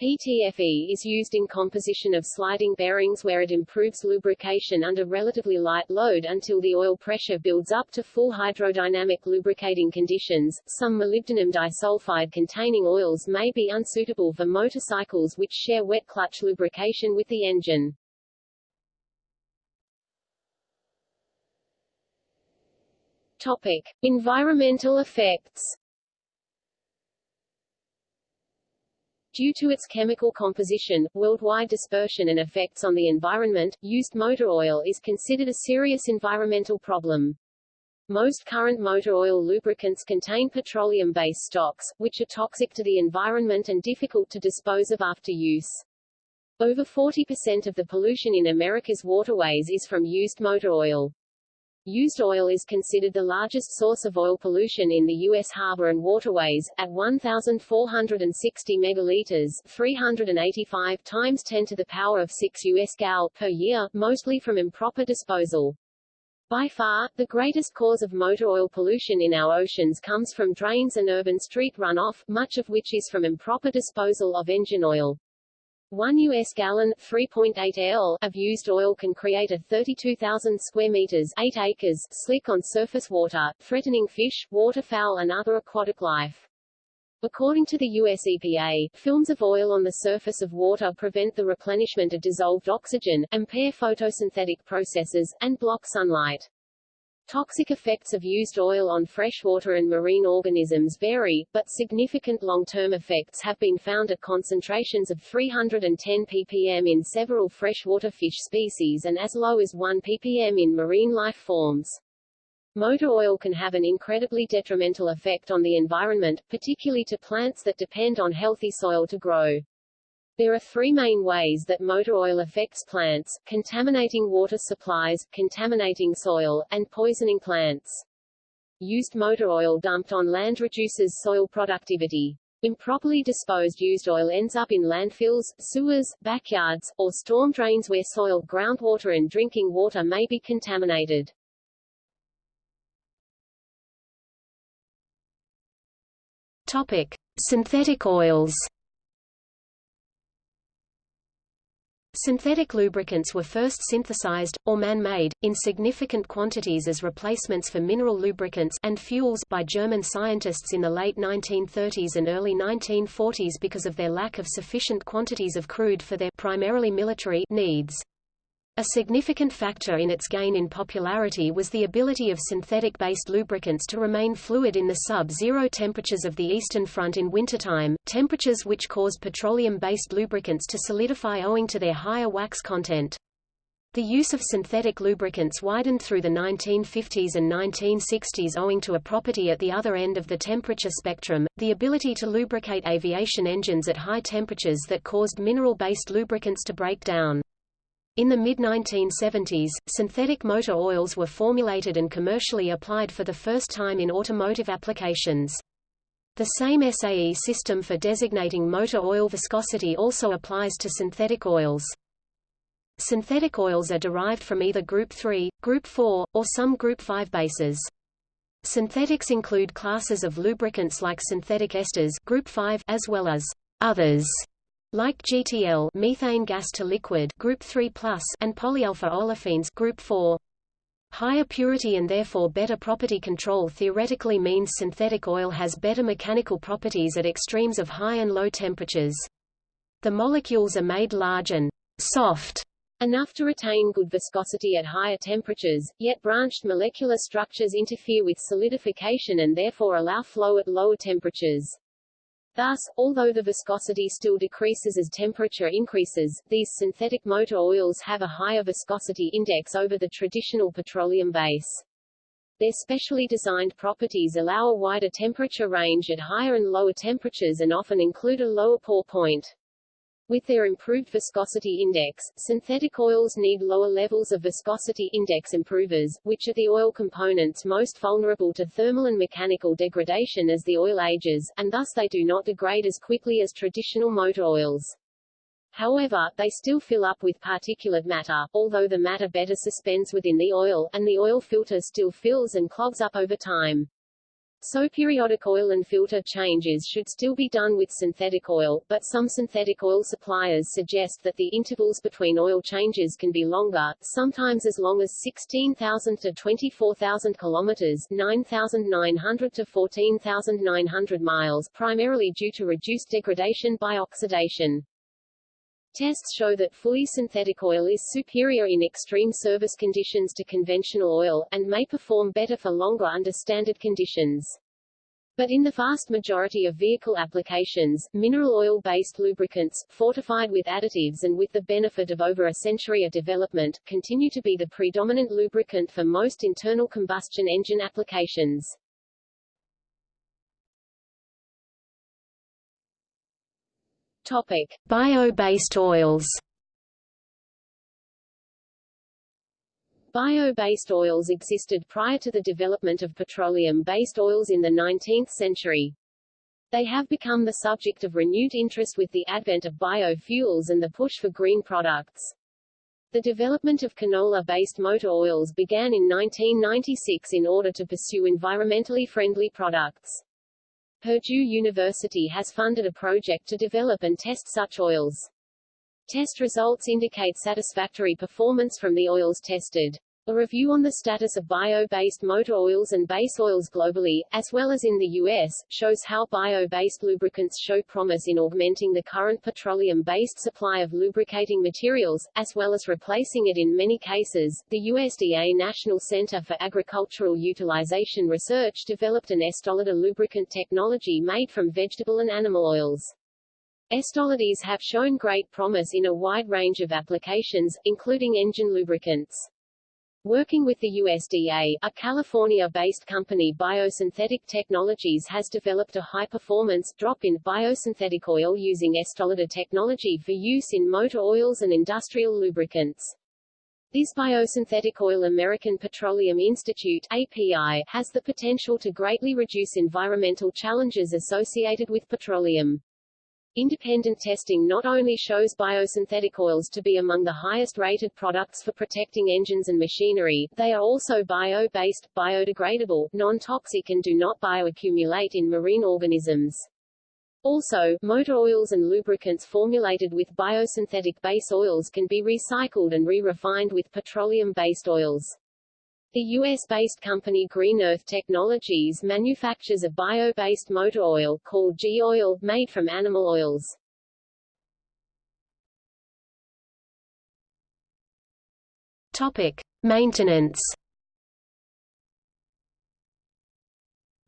PTFE is used in composition of sliding bearings where it improves lubrication under relatively light load until the oil pressure builds up to full hydrodynamic lubricating conditions. Some molybdenum disulfide containing oils may be unsuitable for motorcycles which share wet clutch lubrication with the engine. Topic: Environmental effects. Due to its chemical composition, worldwide dispersion and effects on the environment, used motor oil is considered a serious environmental problem. Most current motor oil lubricants contain petroleum-based stocks, which are toxic to the environment and difficult to dispose of after use. Over 40% of the pollution in America's waterways is from used motor oil. Used oil is considered the largest source of oil pollution in the U.S. harbor and waterways, at 1,460 megaliters 385 times 10 to the power of 6 U.S. gal per year, mostly from improper disposal. By far, the greatest cause of motor oil pollution in our oceans comes from drains and urban street runoff, much of which is from improper disposal of engine oil. 1 US gallon 3.8 L of used oil can create a 32,000 square meters 8 acres slick on surface water, threatening fish, waterfowl and other aquatic life. According to the US EPA, films of oil on the surface of water prevent the replenishment of dissolved oxygen, impair photosynthetic processes, and block sunlight. Toxic effects of used oil on freshwater and marine organisms vary, but significant long-term effects have been found at concentrations of 310 ppm in several freshwater fish species and as low as 1 ppm in marine life forms. Motor oil can have an incredibly detrimental effect on the environment, particularly to plants that depend on healthy soil to grow. There are three main ways that motor oil affects plants, contaminating water supplies, contaminating soil, and poisoning plants. Used motor oil dumped on land reduces soil productivity. Improperly disposed used oil ends up in landfills, sewers, backyards, or storm drains where soil, groundwater and drinking water may be contaminated. Topic. Synthetic oils Synthetic lubricants were first synthesized, or man-made, in significant quantities as replacements for mineral lubricants and fuels by German scientists in the late 1930s and early 1940s because of their lack of sufficient quantities of crude for their primarily military needs. A significant factor in its gain in popularity was the ability of synthetic-based lubricants to remain fluid in the sub-zero temperatures of the Eastern Front in wintertime, temperatures which cause petroleum-based lubricants to solidify owing to their higher wax content. The use of synthetic lubricants widened through the 1950s and 1960s owing to a property at the other end of the temperature spectrum, the ability to lubricate aviation engines at high temperatures that caused mineral-based lubricants to break down. In the mid-1970s, synthetic motor oils were formulated and commercially applied for the first time in automotive applications. The same SAE system for designating motor oil viscosity also applies to synthetic oils. Synthetic oils are derived from either Group 3, Group 4, or some Group 5 bases. Synthetics include classes of lubricants like synthetic esters Group 5 as well as others like GTL methane gas to liquid group 3+ and polyalpha olefins group 4. Higher purity and therefore better property control theoretically means synthetic oil has better mechanical properties at extremes of high and low temperatures. The molecules are made large and soft enough to retain good viscosity at higher temperatures, yet branched molecular structures interfere with solidification and therefore allow flow at lower temperatures. Thus, although the viscosity still decreases as temperature increases, these synthetic motor oils have a higher viscosity index over the traditional petroleum base. Their specially designed properties allow a wider temperature range at higher and lower temperatures and often include a lower pour point. With their improved viscosity index, synthetic oils need lower levels of viscosity index improvers, which are the oil components most vulnerable to thermal and mechanical degradation as the oil ages, and thus they do not degrade as quickly as traditional motor oils. However, they still fill up with particulate matter, although the matter better suspends within the oil, and the oil filter still fills and clogs up over time. So periodic oil and filter changes should still be done with synthetic oil, but some synthetic oil suppliers suggest that the intervals between oil changes can be longer, sometimes as long as 16,000 to 24,000 kilometers 9,900 to 14,900 miles primarily due to reduced degradation by oxidation. Tests show that fully synthetic oil is superior in extreme service conditions to conventional oil, and may perform better for longer under standard conditions. But in the vast majority of vehicle applications, mineral oil-based lubricants, fortified with additives and with the benefit of over a century of development, continue to be the predominant lubricant for most internal combustion engine applications. Bio-based oils. Bio-based oils existed prior to the development of petroleum-based oils in the 19th century. They have become the subject of renewed interest with the advent of biofuels and the push for green products. The development of canola-based motor oils began in 1996 in order to pursue environmentally friendly products. Purdue University has funded a project to develop and test such oils. Test results indicate satisfactory performance from the oils tested. A review on the status of bio-based motor oils and base oils globally, as well as in the U.S., shows how bio-based lubricants show promise in augmenting the current petroleum-based supply of lubricating materials, as well as replacing it in many cases. The USDA National Center for Agricultural Utilization Research developed an Estolide lubricant technology made from vegetable and animal oils. Estolides have shown great promise in a wide range of applications, including engine lubricants. Working with the USDA, a California-based company Biosynthetic Technologies has developed a high-performance, drop-in biosynthetic oil using Estolide technology for use in motor oils and industrial lubricants. This biosynthetic oil American Petroleum Institute API, has the potential to greatly reduce environmental challenges associated with petroleum. Independent testing not only shows biosynthetic oils to be among the highest rated products for protecting engines and machinery, they are also bio-based, biodegradable, non-toxic and do not bioaccumulate in marine organisms. Also, motor oils and lubricants formulated with biosynthetic base oils can be recycled and re-refined with petroleum-based oils. The U.S.-based company Green Earth Technologies manufactures a bio-based motor oil called G-Oil, made from animal oils. Topic. Maintenance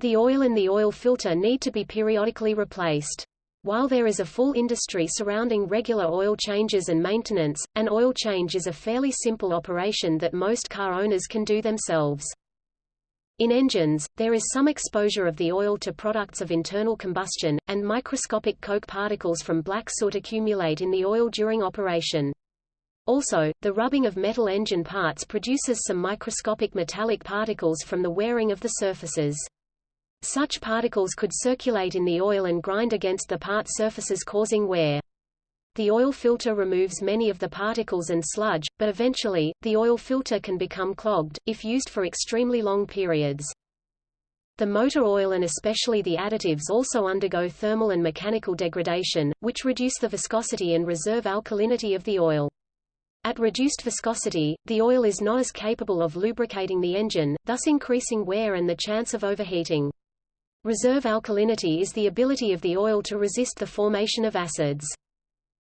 The oil and the oil filter need to be periodically replaced. While there is a full industry surrounding regular oil changes and maintenance, an oil change is a fairly simple operation that most car owners can do themselves. In engines, there is some exposure of the oil to products of internal combustion, and microscopic coke particles from black soot accumulate in the oil during operation. Also, the rubbing of metal engine parts produces some microscopic metallic particles from the wearing of the surfaces. Such particles could circulate in the oil and grind against the part surfaces causing wear. The oil filter removes many of the particles and sludge, but eventually, the oil filter can become clogged, if used for extremely long periods. The motor oil and especially the additives also undergo thermal and mechanical degradation, which reduce the viscosity and reserve alkalinity of the oil. At reduced viscosity, the oil is not as capable of lubricating the engine, thus increasing wear and the chance of overheating. Reserve alkalinity is the ability of the oil to resist the formation of acids.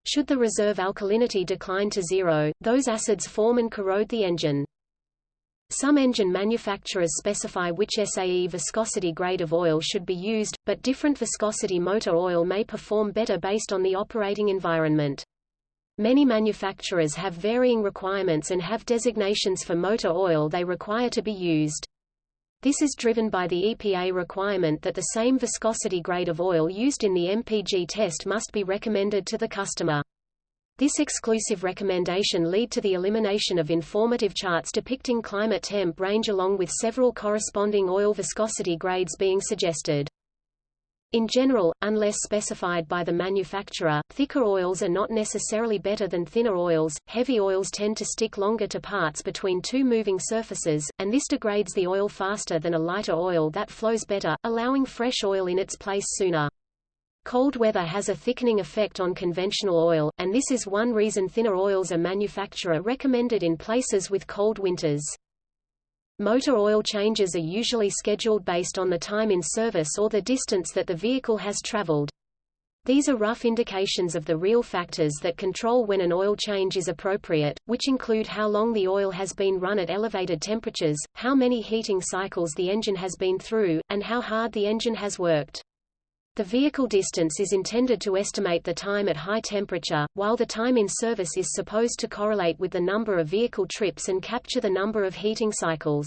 Should the reserve alkalinity decline to zero, those acids form and corrode the engine. Some engine manufacturers specify which SAE viscosity grade of oil should be used, but different viscosity motor oil may perform better based on the operating environment. Many manufacturers have varying requirements and have designations for motor oil they require to be used. This is driven by the EPA requirement that the same viscosity grade of oil used in the MPG test must be recommended to the customer. This exclusive recommendation lead to the elimination of informative charts depicting climate temp range along with several corresponding oil viscosity grades being suggested. In general, unless specified by the manufacturer, thicker oils are not necessarily better than thinner oils. Heavy oils tend to stick longer to parts between two moving surfaces, and this degrades the oil faster than a lighter oil that flows better, allowing fresh oil in its place sooner. Cold weather has a thickening effect on conventional oil, and this is one reason thinner oils are manufacturer recommended in places with cold winters. Motor oil changes are usually scheduled based on the time in service or the distance that the vehicle has traveled. These are rough indications of the real factors that control when an oil change is appropriate, which include how long the oil has been run at elevated temperatures, how many heating cycles the engine has been through, and how hard the engine has worked. The vehicle distance is intended to estimate the time at high temperature, while the time in service is supposed to correlate with the number of vehicle trips and capture the number of heating cycles.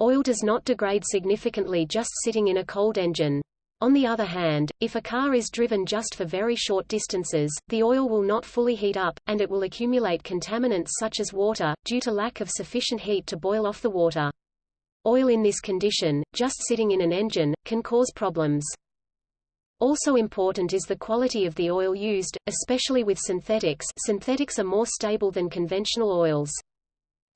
Oil does not degrade significantly just sitting in a cold engine. On the other hand, if a car is driven just for very short distances, the oil will not fully heat up, and it will accumulate contaminants such as water, due to lack of sufficient heat to boil off the water. Oil in this condition, just sitting in an engine, can cause problems. Also important is the quality of the oil used, especially with synthetics synthetics are more stable than conventional oils.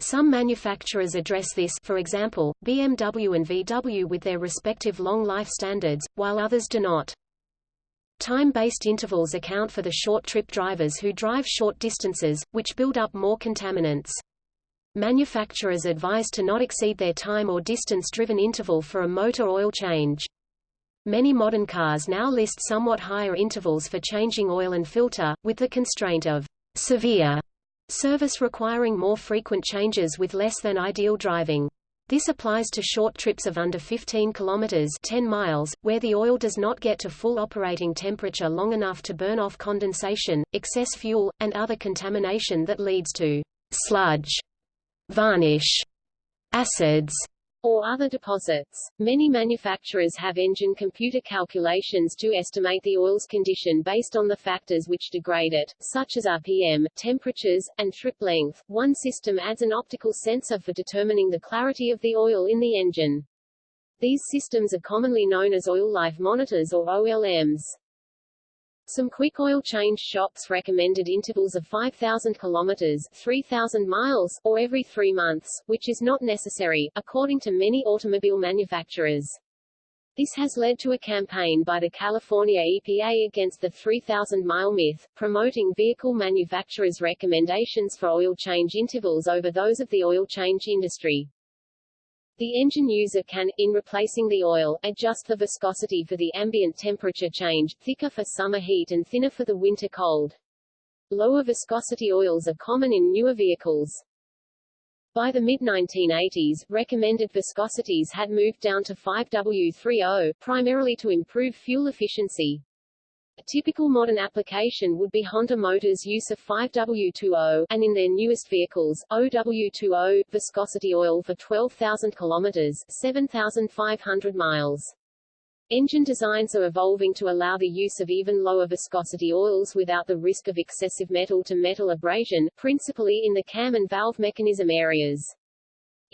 Some manufacturers address this for example, BMW and VW with their respective long life standards, while others do not. Time-based intervals account for the short-trip drivers who drive short distances, which build up more contaminants. Manufacturers advise to not exceed their time or distance-driven interval for a motor oil change. Many modern cars now list somewhat higher intervals for changing oil and filter, with the constraint of severe service requiring more frequent changes with less than ideal driving. This applies to short trips of under 15 kilometers 10 miles, where the oil does not get to full operating temperature long enough to burn off condensation, excess fuel, and other contamination that leads to sludge, varnish, acids, or other deposits. Many manufacturers have engine computer calculations to estimate the oil's condition based on the factors which degrade it, such as RPM, temperatures, and trip length. One system adds an optical sensor for determining the clarity of the oil in the engine. These systems are commonly known as oil life monitors or OLMs. Some quick oil change shops recommended intervals of 5,000 kilometers 3,000 miles or every three months, which is not necessary, according to many automobile manufacturers. This has led to a campaign by the California EPA against the 3,000-mile myth, promoting vehicle manufacturers' recommendations for oil change intervals over those of the oil change industry. The engine user can, in replacing the oil, adjust the viscosity for the ambient temperature change, thicker for summer heat and thinner for the winter cold. Lower viscosity oils are common in newer vehicles. By the mid-1980s, recommended viscosities had moved down to 5W30, primarily to improve fuel efficiency. A typical modern application would be Honda Motors' use of 5W20, and in their newest vehicles, OW20, viscosity oil for 12,000 kilometers 7,500 miles. Engine designs are evolving to allow the use of even lower viscosity oils without the risk of excessive metal-to-metal -metal abrasion, principally in the cam and valve mechanism areas.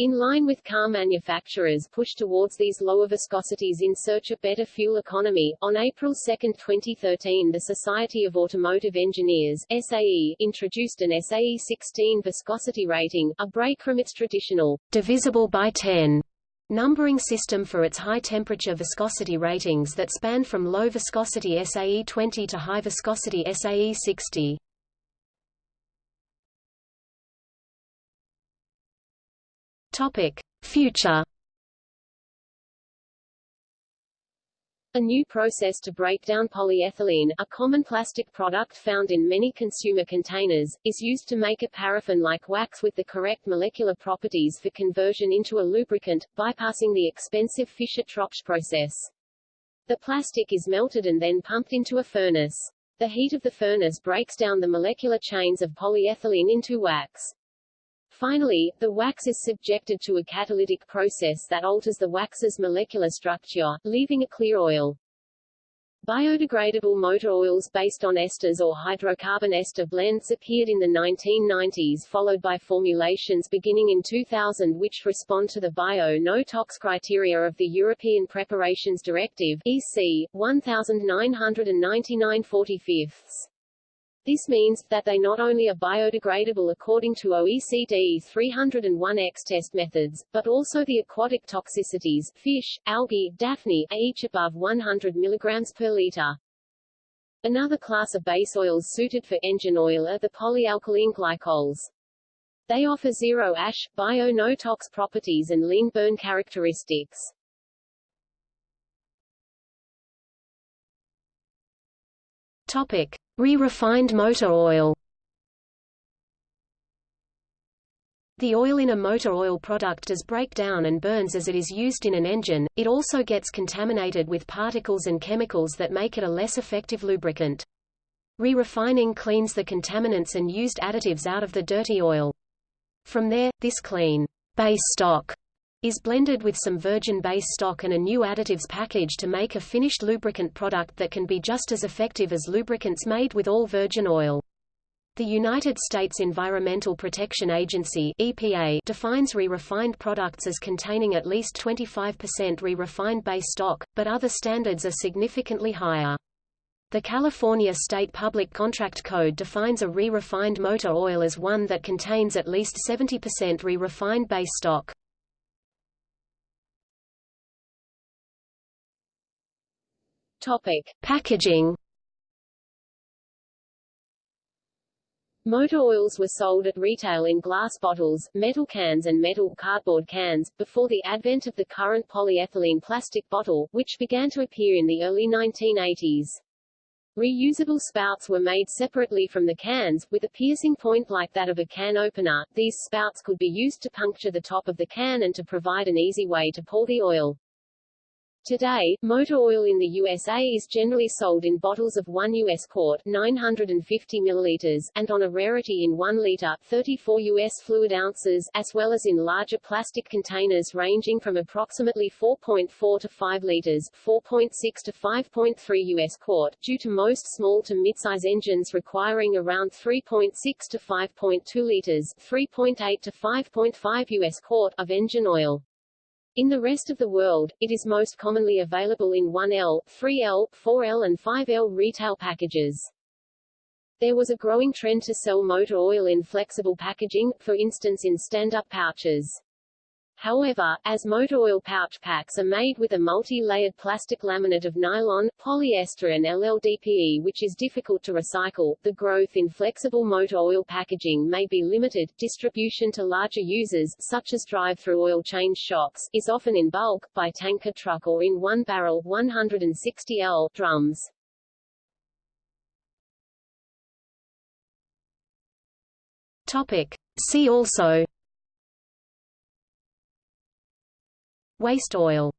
In line with car manufacturers' push towards these lower viscosities in search of better fuel economy, on April 2, 2013 the Society of Automotive Engineers SAE, introduced an SAE 16 viscosity rating, a break from its traditional divisible by 10 numbering system for its high-temperature viscosity ratings that span from low viscosity SAE 20 to high viscosity SAE 60. Topic: Future A new process to break down polyethylene, a common plastic product found in many consumer containers, is used to make a paraffin-like wax with the correct molecular properties for conversion into a lubricant, bypassing the expensive Fischer-Tropsch process. The plastic is melted and then pumped into a furnace. The heat of the furnace breaks down the molecular chains of polyethylene into wax. Finally, the wax is subjected to a catalytic process that alters the wax's molecular structure, leaving a clear oil. Biodegradable motor oils based on esters or hydrocarbon ester blends appeared in the 1990s followed by formulations beginning in 2000 which respond to the bio-no-tox criteria of the European Preparations Directive EC 1999 45 this means that they not only are biodegradable according to OECD 301X test methods, but also the aquatic toxicities fish, algae, daphne are each above 100 mg per liter. Another class of base oils suited for engine oil are the polyalkylene glycols. They offer zero ash, bio-no-tox properties and lean burn characteristics. Topic: Re-refined motor oil. The oil in a motor oil product does break down and burns as it is used in an engine, it also gets contaminated with particles and chemicals that make it a less effective lubricant. Re-refining cleans the contaminants and used additives out of the dirty oil. From there, this clean base stock is blended with some virgin base stock and a new additives package to make a finished lubricant product that can be just as effective as lubricants made with all virgin oil. The United States Environmental Protection Agency EPA defines re-refined products as containing at least 25% re-refined base stock, but other standards are significantly higher. The California State Public Contract Code defines a re-refined motor oil as one that contains at least 70% re-refined base stock. Topic: Packaging. Motor oils were sold at retail in glass bottles, metal cans and metal cardboard cans, before the advent of the current polyethylene plastic bottle, which began to appear in the early 1980s. Reusable spouts were made separately from the cans, with a piercing point like that of a can opener. These spouts could be used to puncture the top of the can and to provide an easy way to pour the oil. Today, motor oil in the USA is generally sold in bottles of 1 US quart 950 milliliters, and on a rarity in 1 liter 34 US fluid ounces, as well as in larger plastic containers ranging from approximately 4.4 to 5 liters 4.6 to 5.3 US quart, due to most small to midsize engines requiring around 3.6 to 5.2 liters 3.8 to 5.5 US quart of engine oil. In the rest of the world, it is most commonly available in 1L, 3L, 4L and 5L retail packages. There was a growing trend to sell motor oil in flexible packaging, for instance in stand-up pouches. However, as motor oil pouch packs are made with a multi-layered plastic laminate of nylon, polyester and LLDPE which is difficult to recycle, the growth in flexible motor oil packaging may be limited. Distribution to larger users, such as drive-through oil change shops, is often in bulk, by tanker truck or in one-barrel 160L drums. Topic. See also Waste oil